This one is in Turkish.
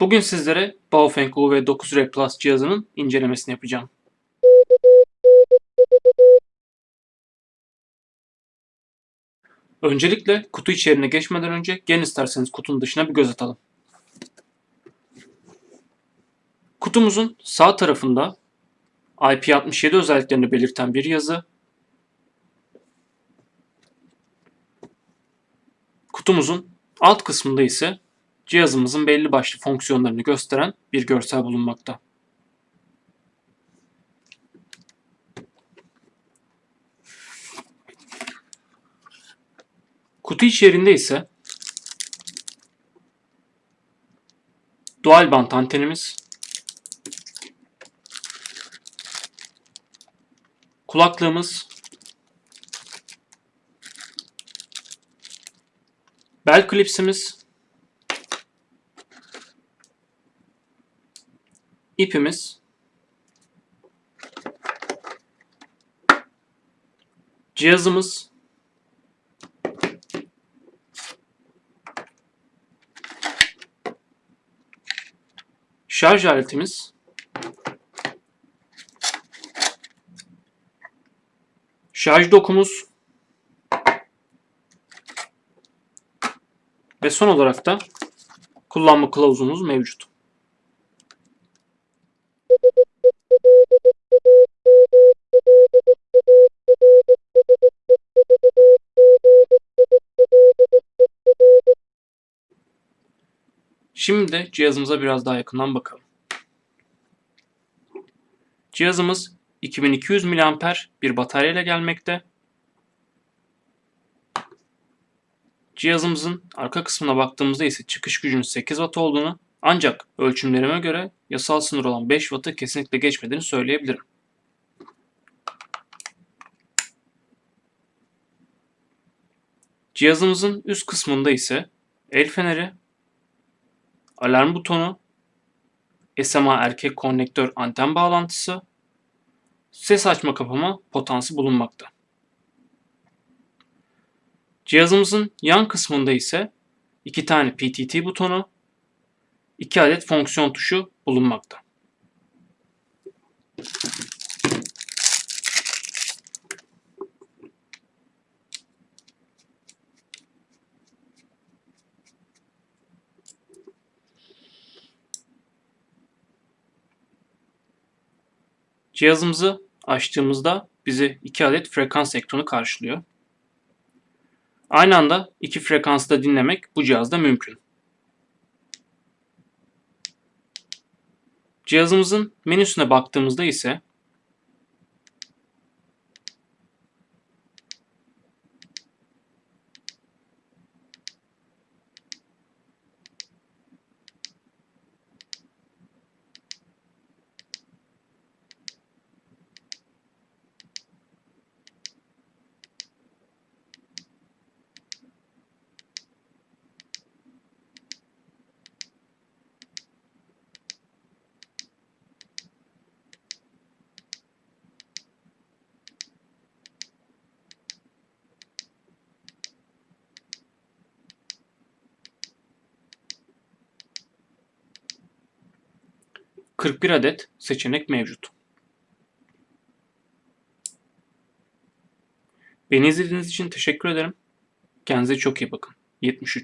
Bugün sizlere Baofeng UV9R Plus cihazının incelemesini yapacağım. Öncelikle kutu içeriğine geçmeden önce gelin isterseniz kutunun dışına bir göz atalım. Kutumuzun sağ tarafında IP67 özelliklerini belirten bir yazı, kutumuzun alt kısmında ise cihazımızın belli başlı fonksiyonlarını gösteren bir görsel bulunmakta. Kutu içerisinde ise dual band antenimiz, kulaklığımız, bel klipsimiz, ipimiz, cihazımız, şarj aletimiz, şarj dokumuz. Ve son olarak da kullanma kılavuzumuz mevcut. Şimdi cihazımıza biraz daha yakından bakalım. Cihazımız 2200 mAh bir batarya ile gelmekte. Cihazımızın arka kısmına baktığımızda ise çıkış gücünün 8 Watt olduğunu ancak ölçümlerime göre yasal sınır olan 5 Watt'ı kesinlikle geçmediğini söyleyebilirim. Cihazımızın üst kısmında ise el feneri, alarm butonu, SMA erkek konnektör anten bağlantısı, ses açma kapama potansı bulunmakta. Cihazımızın yan kısmında ise iki tane PTT butonu, iki adet fonksiyon tuşu bulunmakta. Cihazımızı açtığımızda bizi iki adet frekans ekranı karşılıyor. Aynı anda iki frekansı da dinlemek bu cihazda mümkün. Cihazımızın menüsüne baktığımızda ise ...41 adet seçenek mevcut. Beni izlediğiniz için teşekkür ederim. Kendinize çok iyi bakın. 73